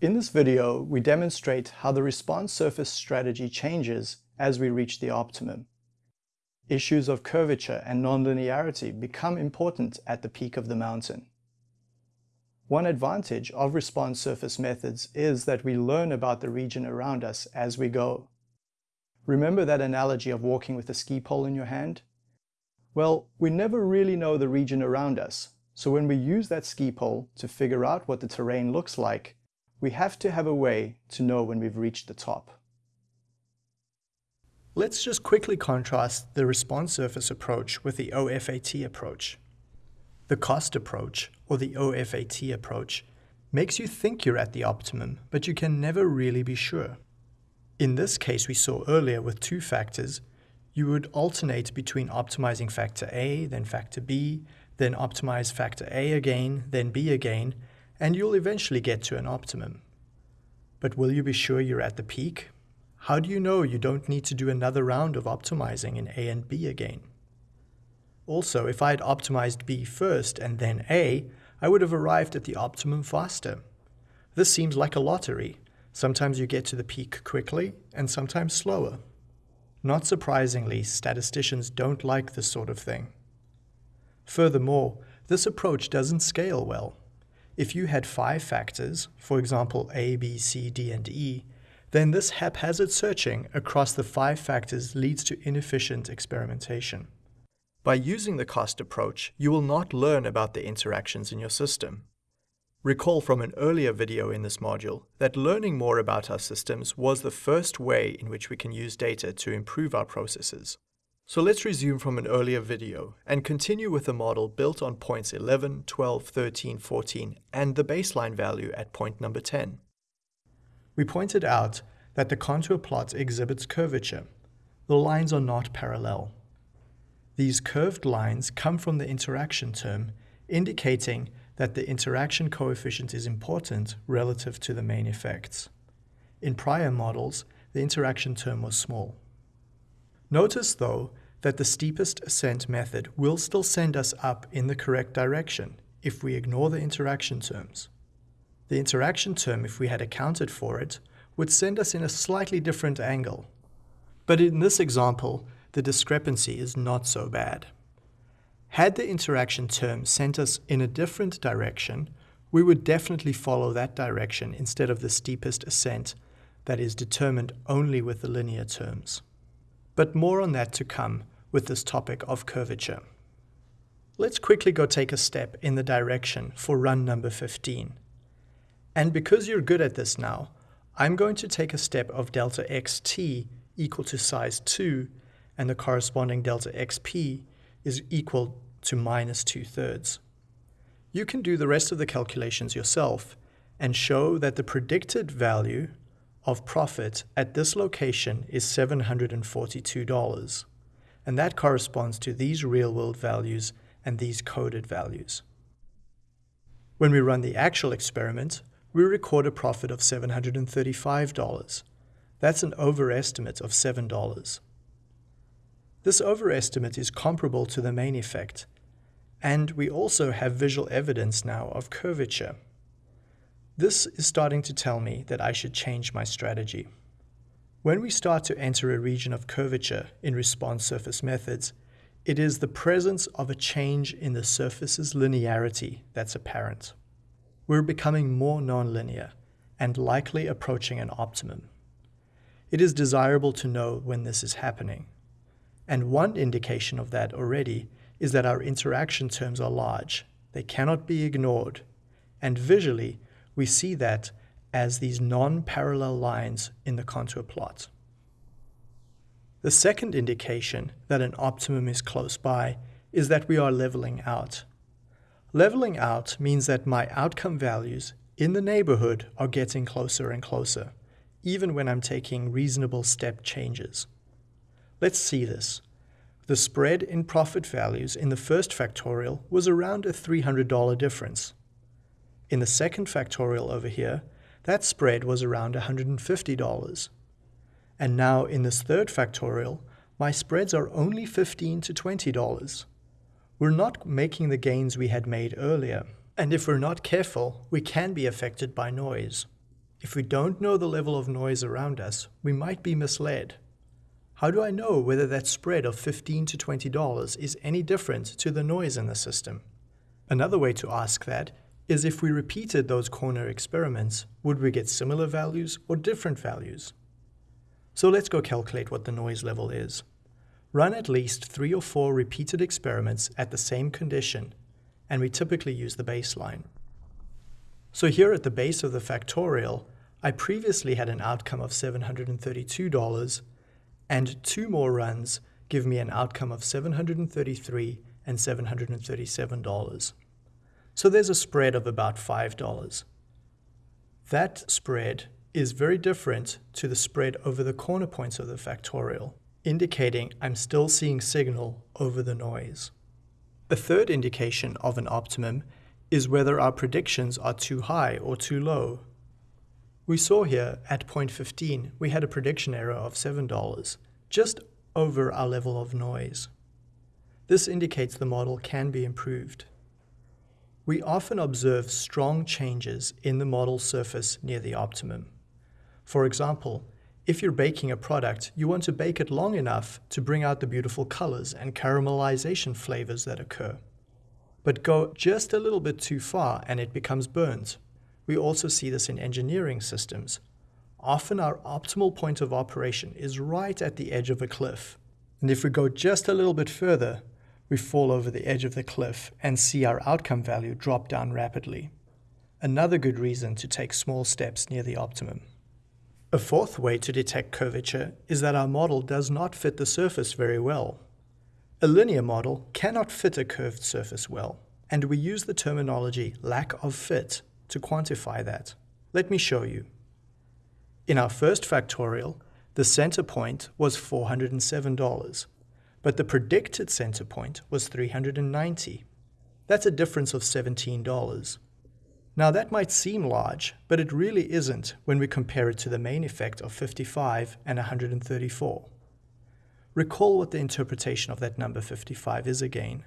In this video, we demonstrate how the response surface strategy changes as we reach the optimum. Issues of curvature and nonlinearity become important at the peak of the mountain. One advantage of response surface methods is that we learn about the region around us as we go. Remember that analogy of walking with a ski pole in your hand? Well, we never really know the region around us, so when we use that ski pole to figure out what the terrain looks like, we have to have a way to know when we've reached the top. Let's just quickly contrast the response surface approach with the OFAT approach. The cost approach, or the OFAT approach, makes you think you're at the optimum, but you can never really be sure. In this case we saw earlier with two factors, you would alternate between optimizing factor A, then factor B, then optimize factor A again, then B again, and you'll eventually get to an optimum. But will you be sure you're at the peak? How do you know you don't need to do another round of optimizing in A and B again? Also, if I had optimized B first and then A, I would have arrived at the optimum faster. This seems like a lottery. Sometimes you get to the peak quickly and sometimes slower. Not surprisingly, statisticians don't like this sort of thing. Furthermore, this approach doesn't scale well. If you had five factors, for example A, B, C, D, and E, then this haphazard searching across the five factors leads to inefficient experimentation. By using the cost approach, you will not learn about the interactions in your system. Recall from an earlier video in this module that learning more about our systems was the first way in which we can use data to improve our processes. So let's resume from an earlier video and continue with the model built on points 11, 12, 13, 14 and the baseline value at point number 10. We pointed out that the contour plot exhibits curvature. The lines are not parallel. These curved lines come from the interaction term, indicating that the interaction coefficient is important relative to the main effects. In prior models, the interaction term was small. Notice, though, that the steepest ascent method will still send us up in the correct direction if we ignore the interaction terms. The interaction term, if we had accounted for it, would send us in a slightly different angle. But in this example, the discrepancy is not so bad. Had the interaction term sent us in a different direction, we would definitely follow that direction instead of the steepest ascent that is determined only with the linear terms. But more on that to come with this topic of curvature. Let's quickly go take a step in the direction for run number 15. And because you're good at this now, I'm going to take a step of delta xt equal to size 2 and the corresponding delta xp is equal to minus 2 thirds. You can do the rest of the calculations yourself and show that the predicted value of profit at this location is $742, and that corresponds to these real-world values and these coded values. When we run the actual experiment, we record a profit of $735. That's an overestimate of $7. This overestimate is comparable to the main effect, and we also have visual evidence now of curvature. This is starting to tell me that I should change my strategy. When we start to enter a region of curvature in response surface methods, it is the presence of a change in the surface's linearity that's apparent. We're becoming more nonlinear and likely approaching an optimum. It is desirable to know when this is happening. And one indication of that already is that our interaction terms are large. They cannot be ignored. And visually, we see that as these non-parallel lines in the contour plot. The second indication that an optimum is close by is that we are leveling out. Leveling out means that my outcome values in the neighborhood are getting closer and closer, even when I'm taking reasonable step changes. Let's see this. The spread in profit values in the first factorial was around a $300 difference. In the second factorial over here, that spread was around $150. And now in this third factorial, my spreads are only 15 to $20. We're not making the gains we had made earlier. And if we're not careful, we can be affected by noise. If we don't know the level of noise around us, we might be misled. How do I know whether that spread of 15 to $20 is any different to the noise in the system? Another way to ask that is if we repeated those corner experiments, would we get similar values or different values? So let's go calculate what the noise level is. Run at least three or four repeated experiments at the same condition, and we typically use the baseline. So here at the base of the factorial, I previously had an outcome of $732, and two more runs give me an outcome of 733 and $737 so there's a spread of about $5. That spread is very different to the spread over the corner points of the factorial, indicating I'm still seeing signal over the noise. A third indication of an optimum is whether our predictions are too high or too low. We saw here at point 15 we had a prediction error of $7, just over our level of noise. This indicates the model can be improved. We often observe strong changes in the model surface near the optimum. For example, if you're baking a product, you want to bake it long enough to bring out the beautiful colors and caramelization flavors that occur. But go just a little bit too far and it becomes burnt. We also see this in engineering systems. Often our optimal point of operation is right at the edge of a cliff. And if we go just a little bit further, we fall over the edge of the cliff and see our outcome value drop down rapidly. Another good reason to take small steps near the optimum. A fourth way to detect curvature is that our model does not fit the surface very well. A linear model cannot fit a curved surface well, and we use the terminology lack of fit to quantify that. Let me show you. In our first factorial, the center point was $407 but the predicted center point was 390. That's a difference of $17. Now that might seem large, but it really isn't when we compare it to the main effect of 55 and 134. Recall what the interpretation of that number 55 is again.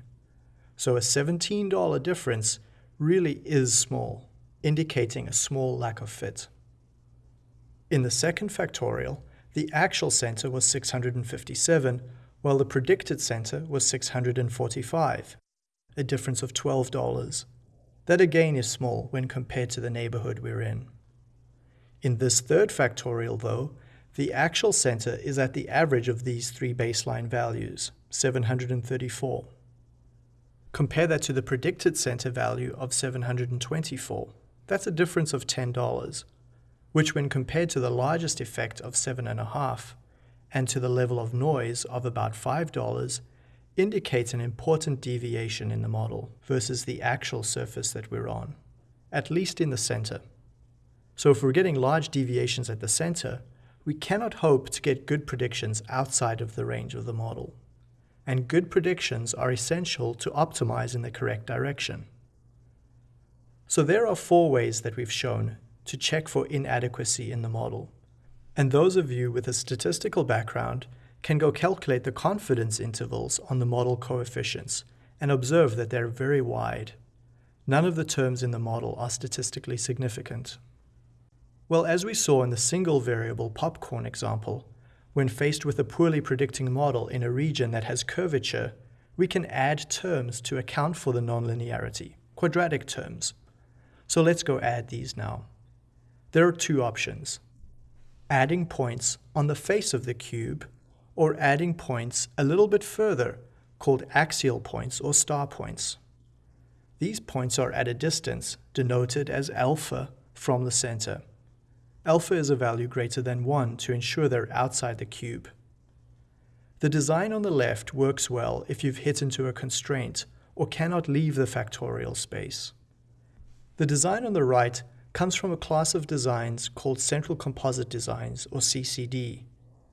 So a $17 difference really is small, indicating a small lack of fit. In the second factorial, the actual center was 657, while the predicted center was 645, a difference of $12. That again is small when compared to the neighborhood we're in. In this third factorial, though, the actual center is at the average of these three baseline values, 734. Compare that to the predicted center value of 724. That's a difference of $10, which when compared to the largest effect of 7.5, and to the level of noise of about $5 indicates an important deviation in the model versus the actual surface that we're on, at least in the center. So if we're getting large deviations at the center, we cannot hope to get good predictions outside of the range of the model. And good predictions are essential to optimize in the correct direction. So there are four ways that we've shown to check for inadequacy in the model. And those of you with a statistical background can go calculate the confidence intervals on the model coefficients and observe that they're very wide. None of the terms in the model are statistically significant. Well, as we saw in the single variable popcorn example, when faced with a poorly predicting model in a region that has curvature, we can add terms to account for the nonlinearity, quadratic terms. So let's go add these now. There are two options adding points on the face of the cube or adding points a little bit further called axial points or star points. These points are at a distance denoted as alpha from the center. Alpha is a value greater than 1 to ensure they're outside the cube. The design on the left works well if you've hit into a constraint or cannot leave the factorial space. The design on the right comes from a class of designs called central composite designs, or CCD,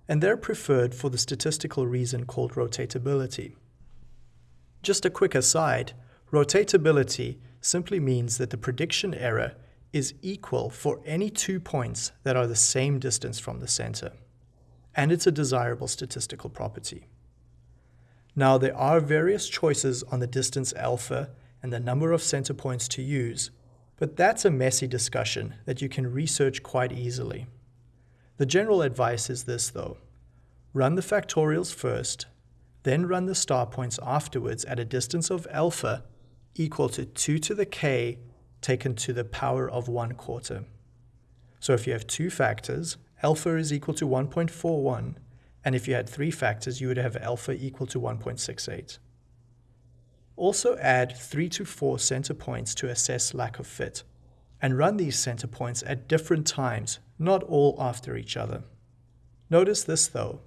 and they're preferred for the statistical reason called rotatability. Just a quick aside, rotatability simply means that the prediction error is equal for any two points that are the same distance from the center, and it's a desirable statistical property. Now, there are various choices on the distance alpha and the number of center points to use, But that's a messy discussion that you can research quite easily. The general advice is this though. Run the factorials first, then run the star points afterwards at a distance of alpha equal to 2 to the k taken to the power of 1 quarter. So if you have two factors, alpha is equal to 1.41, and if you had three factors, you would have alpha equal to 1.68. Also add 3 to 4 center points to assess lack of fit, and run these center points at different times, not all after each other. Notice this though,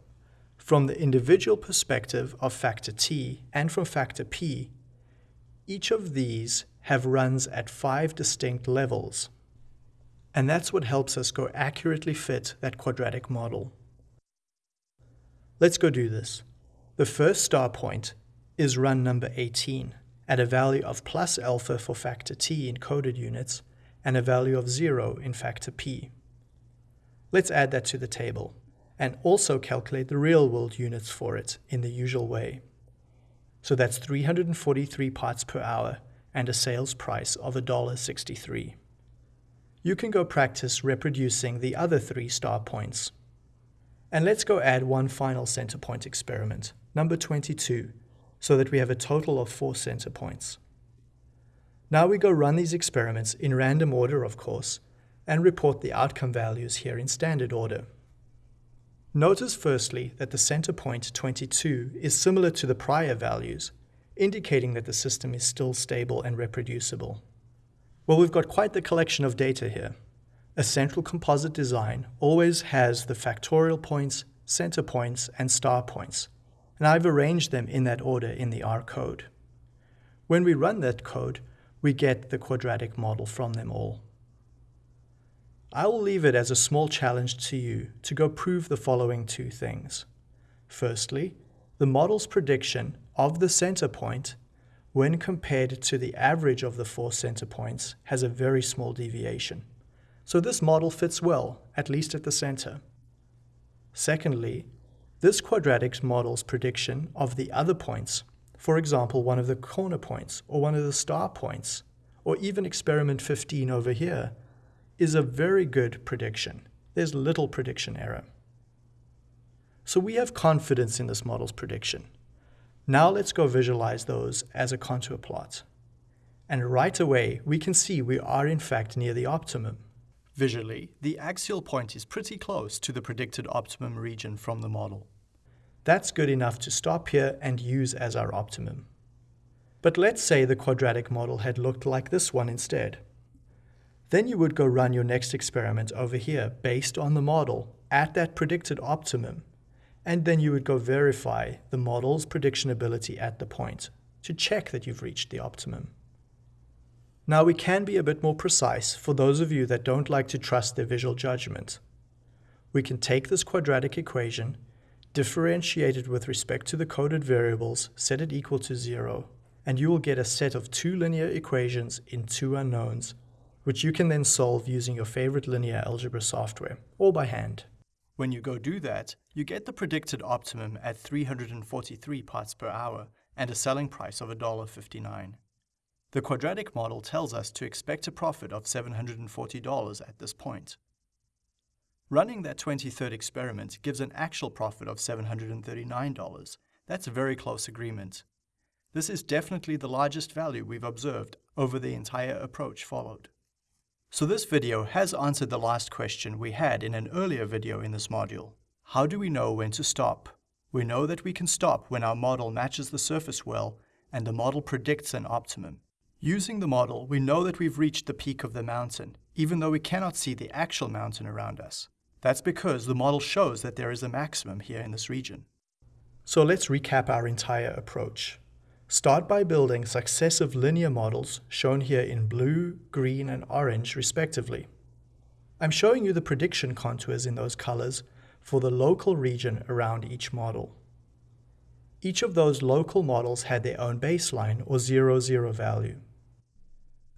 from the individual perspective of factor t and from factor p, each of these have runs at five distinct levels. And that's what helps us go accurately fit that quadratic model. Let's go do this. The first star point is run number 18 at a value of plus alpha for factor t in coded units and a value of 0 in factor p. Let's add that to the table and also calculate the real world units for it in the usual way. So that's 343 parts per hour and a sales price of $1.63. You can go practice reproducing the other three star points. And let's go add one final center point experiment, number 22, so that we have a total of four center points. Now we go run these experiments in random order, of course, and report the outcome values here in standard order. Notice firstly that the center point 22 is similar to the prior values, indicating that the system is still stable and reproducible. Well, we've got quite the collection of data here. A central composite design always has the factorial points, center points, and star points, and I've arranged them in that order in the R code. When we run that code, we get the quadratic model from them all. I will leave it as a small challenge to you to go prove the following two things. Firstly, the model's prediction of the center point when compared to the average of the four center points has a very small deviation. So this model fits well, at least at the center. Secondly, this quadratic model's prediction of the other points, for example, one of the corner points or one of the star points, or even experiment 15 over here, is a very good prediction. There's little prediction error. So we have confidence in this model's prediction. Now let's go visualize those as a contour plot. And right away, we can see we are in fact near the optimum. Visually, the axial point is pretty close to the predicted optimum region from the model. That's good enough to stop here and use as our optimum. But let's say the quadratic model had looked like this one instead. Then you would go run your next experiment over here based on the model at that predicted optimum. And then you would go verify the model's prediction ability at the point to check that you've reached the optimum. Now we can be a bit more precise for those of you that don't like to trust their visual judgment. We can take this quadratic equation differentiate it with respect to the coded variables, set it equal to zero, and you will get a set of two linear equations in two unknowns, which you can then solve using your favorite linear algebra software, or by hand. When you go do that, you get the predicted optimum at 343 parts per hour and a selling price of $1.59. The quadratic model tells us to expect a profit of $740 at this point. Running that 23rd experiment gives an actual profit of $739. That's a very close agreement. This is definitely the largest value we've observed over the entire approach followed. So this video has answered the last question we had in an earlier video in this module. How do we know when to stop? We know that we can stop when our model matches the surface well and the model predicts an optimum. Using the model, we know that we've reached the peak of the mountain, even though we cannot see the actual mountain around us. That's because the model shows that there is a maximum here in this region. So let's recap our entire approach. Start by building successive linear models shown here in blue, green, and orange respectively. I'm showing you the prediction contours in those colors for the local region around each model. Each of those local models had their own baseline or zero zero value.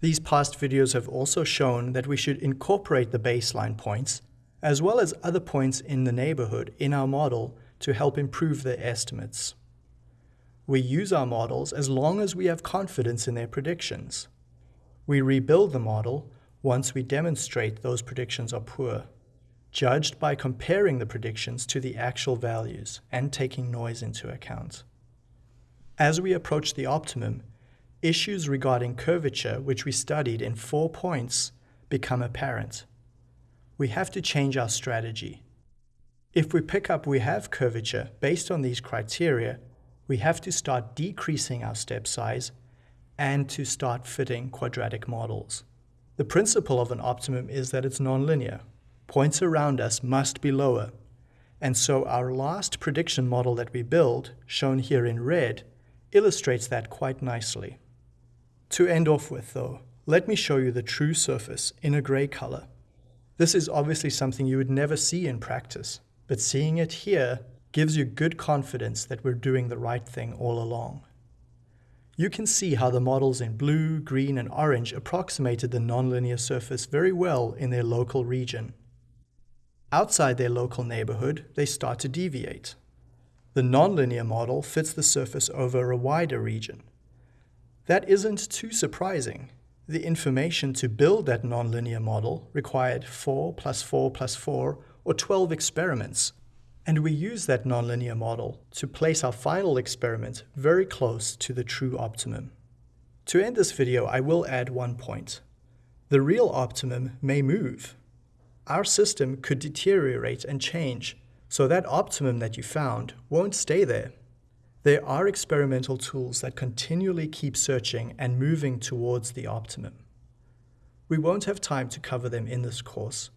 These past videos have also shown that we should incorporate the baseline points as well as other points in the neighborhood in our model to help improve their estimates. We use our models as long as we have confidence in their predictions. We rebuild the model once we demonstrate those predictions are poor, judged by comparing the predictions to the actual values and taking noise into account. As we approach the optimum, issues regarding curvature, which we studied in four points, become apparent. We have to change our strategy. If we pick up we have curvature based on these criteria, we have to start decreasing our step size and to start fitting quadratic models. The principle of an optimum is that it's nonlinear. Points around us must be lower. And so our last prediction model that we build, shown here in red, illustrates that quite nicely. To end off with though, let me show you the true surface in a grey color. This is obviously something you would never see in practice, but seeing it here gives you good confidence that we're doing the right thing all along. You can see how the models in blue, green and orange approximated the nonlinear surface very well in their local region. Outside their local neighborhood, they start to deviate. The nonlinear model fits the surface over a wider region. That isn't too surprising. The information to build that nonlinear model required 4 plus 4 plus 4 or 12 experiments and we use that nonlinear model to place our final experiment very close to the true optimum. To end this video, I will add one point. The real optimum may move. Our system could deteriorate and change, so that optimum that you found won't stay there. There are experimental tools that continually keep searching and moving towards the optimum. We won't have time to cover them in this course,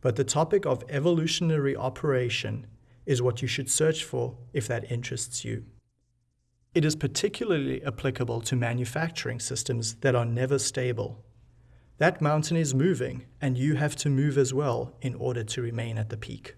but the topic of evolutionary operation is what you should search for if that interests you. It is particularly applicable to manufacturing systems that are never stable. That mountain is moving, and you have to move as well in order to remain at the peak.